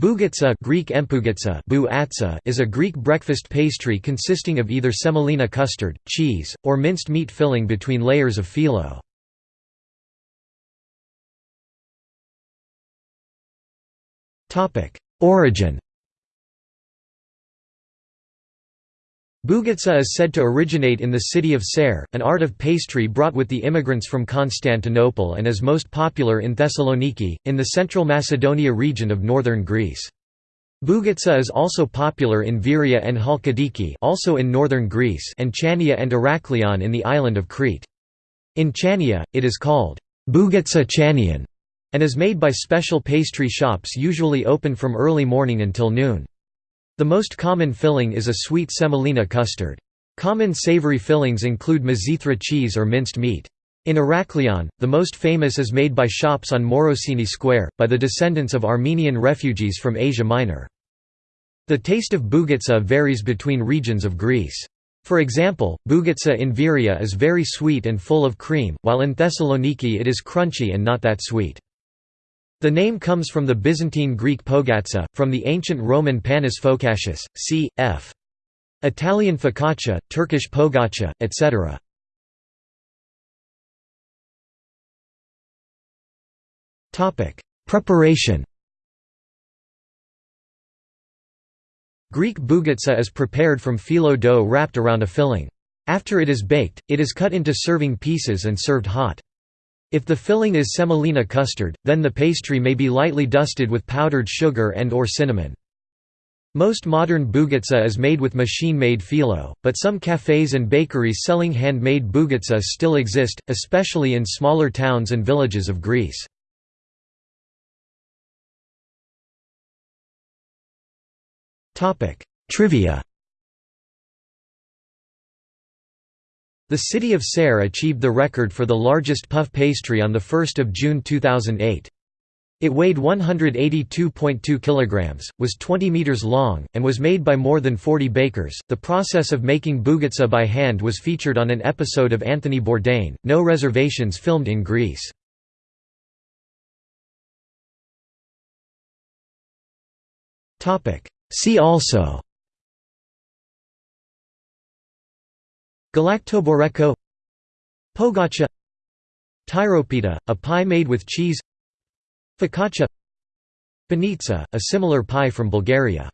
Bougitsa Greek empugitsa is a Greek breakfast pastry consisting of either semolina custard, cheese, or minced meat filling between layers of phyllo. Origin Bougitsa is said to originate in the city of Serres, an art of pastry brought with the immigrants from Constantinople and is most popular in Thessaloniki, in the central Macedonia region of northern Greece. Bougitsa is also popular in Veria and Halkidiki also in northern Greece and Chania and Heraklion in the island of Crete. In Chania, it is called Bougitsa Chanian and is made by special pastry shops usually open from early morning until noon. The most common filling is a sweet semolina custard. Common savory fillings include mizithra cheese or minced meat. In Heraklion, the most famous is made by shops on Morosini Square, by the descendants of Armenian refugees from Asia Minor. The taste of bougitsa varies between regions of Greece. For example, bougitsa in Veria is very sweet and full of cream, while in Thessaloniki it is crunchy and not that sweet. The name comes from the Byzantine Greek pogatsa, from the ancient Roman panis focaccius, c. f. Italian focaccia, Turkish pogacha, etc. Preparation Greek bougitsa is prepared from phyllo dough wrapped around a filling. After it is baked, it is cut into serving pieces and served hot. If the filling is semolina custard, then the pastry may be lightly dusted with powdered sugar and or cinnamon. Most modern bougitsa is made with machine-made phyllo, but some cafes and bakeries selling hand-made bougitsa still exist, especially in smaller towns and villages of Greece. Trivia The city of Serres achieved the record for the largest puff pastry on 1 June 2008. It weighed 182.2 kilograms, was 20 meters long, and was made by more than 40 bakers. The process of making bougitsa by hand was featured on an episode of Anthony Bourdain, No Reservations filmed in Greece. See also Galaktoboureko Pogacha Tyropita, a pie made with cheese Focaccia Banitsa, a similar pie from Bulgaria